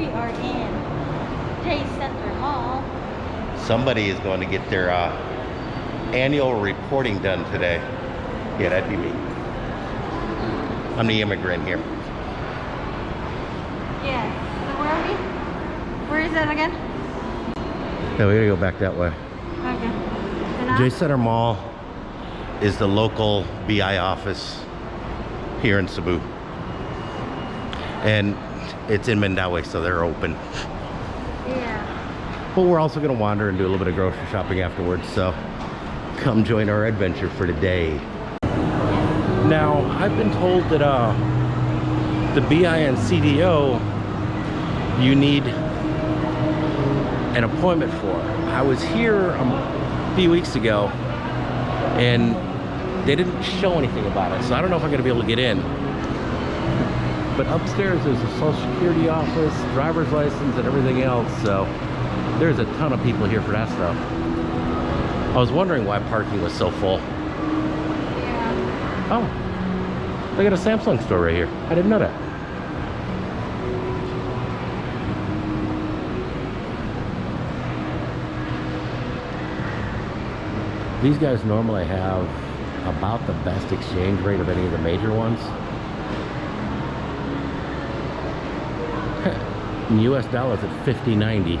We are in J Center Mall. Somebody is going to get their uh, annual reporting done today. Yeah, that'd be me. I'm the immigrant here. Yeah, So where are we? Where is that again? Yeah, we gotta go back that way. Okay. J Center Mall is the local BI office here in Cebu. And it's in Mandaue, so they're open. Yeah. But we're also gonna wander and do a little bit of grocery shopping afterwards, so come join our adventure for today. Now, I've been told that uh, the BI and CDO you need an appointment for. I was here a few weeks ago and they didn't show anything about it, so I don't know if I'm gonna be able to get in. But upstairs there's a social security office, driver's license, and everything else, so there's a ton of people here for that stuff. I was wondering why parking was so full. Yeah. Oh, they got a Samsung store right here. I didn't know that. These guys normally have about the best exchange rate of any of the major ones. In US dollars at 50.90.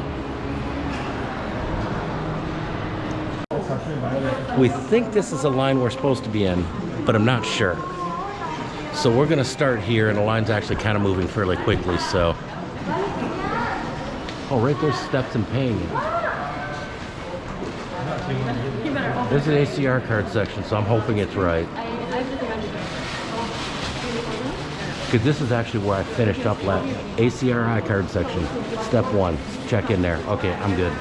We think this is a line we're supposed to be in, but I'm not sure. So we're gonna start here and the line's actually kind of moving fairly quickly, so. Oh, right there's steps and paying. You better open There's an ACR card section, so I'm hoping it's right. I, I recommend it. Because this is actually where I finished up last. ACR I-Card section, step one. Check in there. Okay, I'm good.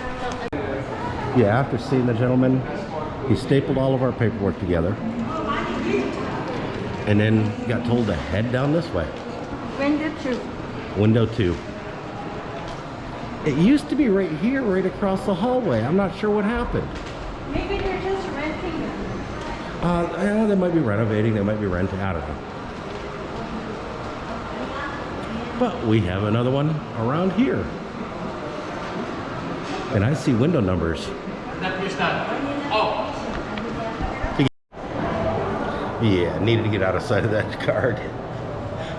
Yeah, after seeing the gentleman, he stapled all of our paperwork together. And then got told to head down this way. Window two. Window two. It used to be right here, right across the hallway. I'm not sure what happened. Maybe they're just renting them. Uh, I know they might be renovating, they might be renting, I don't know. But we have another one around here. And I see window numbers. Oh. Yeah, needed to get out of sight of that card.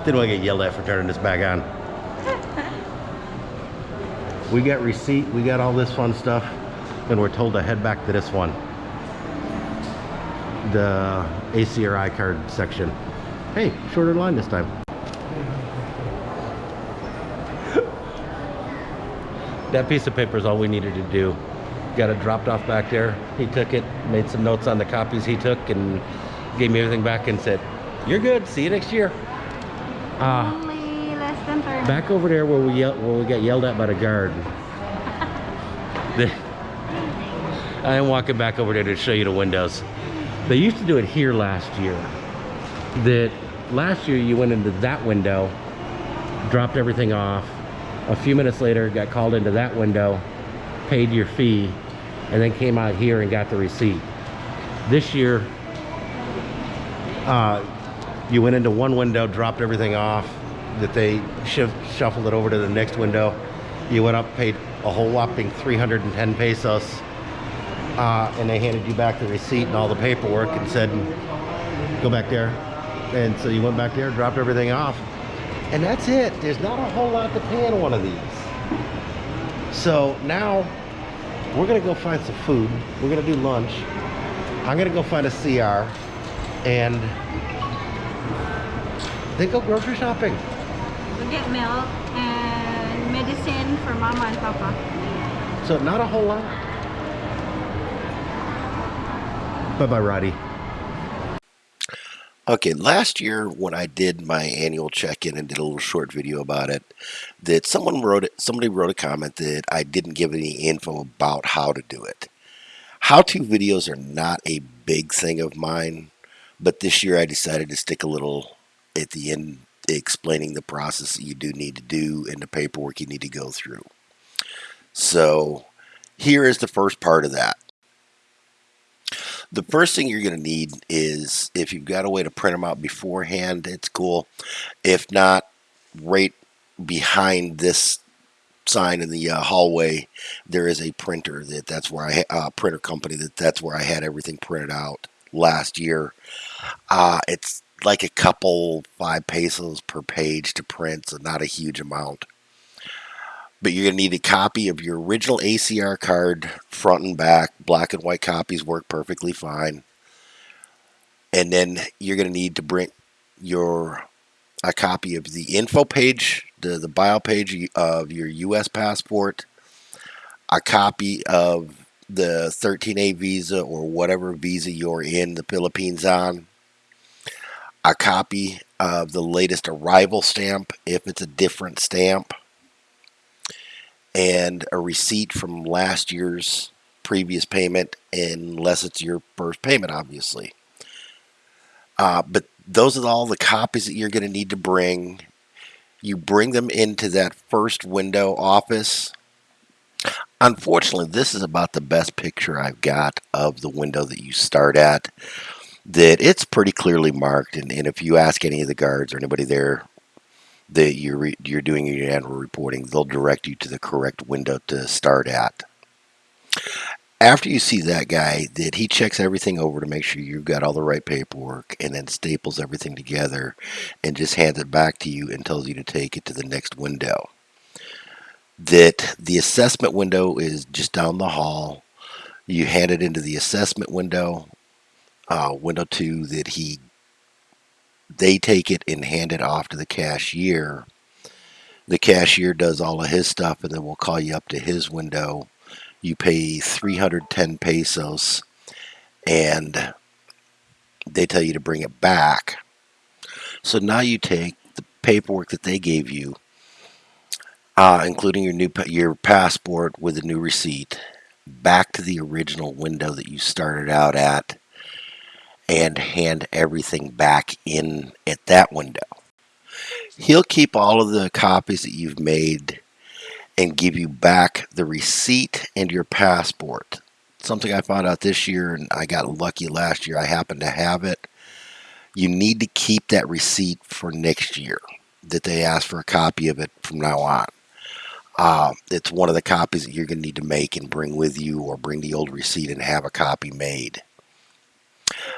Didn't want to get yelled at for turning this back on. We got receipt, we got all this fun stuff, and we're told to head back to this one. The ACR I-Card section. Hey, shorter line this time. That piece of paper is all we needed to do. Got it dropped off back there. He took it, made some notes on the copies he took, and gave me everything back and said, "You're good. See you next year." Uh, Only less than 30. back over there where we yell, where we got yelled at by the guard. The- I am walking back over there to show you the windows. They used to do it here last year. That last year you went into that window, dropped everything off. A few minutes later, got called into that window, paid your fee, and then came out here and got the receipt. This year, uh, you went into one window, dropped everything off, that they shuffled it over to the next window. You went up, paid a whole whopping 310 pesos, uh, and they handed you back the receipt and all the paperwork and said, go back there. And so you went back there, dropped everything off, and that's it. There's not a whole lot to pay on one of these. So now we're gonna go find some food. We're gonna do lunch. I'm gonna go find a CR and then go grocery shopping. We get milk and medicine for mama and papa. So not a whole lot. Bye-bye, Roddy. Okay, last year when I did my annual check-in and did a little short video about it, that someone wrote it, somebody wrote a comment that I didn't give any info about how to do it. How-to videos are not a big thing of mine, but this year I decided to stick a little at the end explaining the process that you do need to do and the paperwork you need to go through. So here is the first part of that. The first thing you're going to need is if you've got a way to print them out beforehand, it's cool. If not, right behind this sign in the uh, hallway, there is a printer that that's where I uh, printer company that that's where I had everything printed out last year. Uh, it's like a couple five pesos per page to print, so not a huge amount. But you're gonna need a copy of your original ACR card, front and back. Black and white copies work perfectly fine. And then you're gonna need to bring your a copy of the info page, the, the bio page of your U.S. passport, a copy of the 13A visa or whatever visa you're in the Philippines on, a copy of the latest arrival stamp if it's a different stamp, and a receipt from last year's previous payment, unless it's your first payment, obviously. Uh, but those are all the copies that you're going to need to bring. You bring them into that first window office. Unfortunately, this is about the best picture I've got of the window that you start at. That it's pretty clearly marked, and, and if you ask any of the guards or anybody there that you're re- you're doing your annual reporting, they'll direct you to the correct window to start at. After you see that guy, that he checks everything over to make sure you've got all the right paperwork, and then staples everything together, and just hands it back to you and tells you to take it to the next window. That the assessment window is just down the hall. You hand it into the assessment window, uh, window two. That he they take it and hand it off to the cashier. The cashier does all of his stuff, and then we'll call you up to his window. You pay 310 pesos, and they tell you to bring it back. So now you take the paperwork that they gave you, uh, including your new your passport with a new receipt, back to the original window that you started out at and hand everything back in at that window. He'll keep all of the copies that you've made and give you back the receipt and your passport. Something I found out this year, and I got lucky last year, I happened to have it. You need to keep that receipt for next year, that they ask for a copy of it from now on. Uh, it's one of the copies that you're going to need to make and bring with you, or bring the old receipt and have a copy made.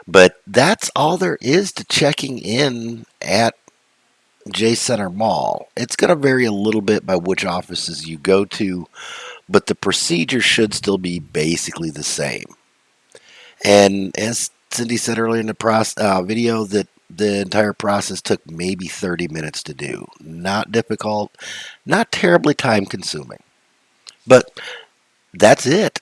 But that's all there is to checking in at J Center Mall. It's going to vary a little bit by which offices you go to, but the procedure should still be basically the same. And as Cindy said earlier in the process, uh, video, that the entire process took maybe 30 minutes to do. Not difficult, not terribly time consuming. But that's it.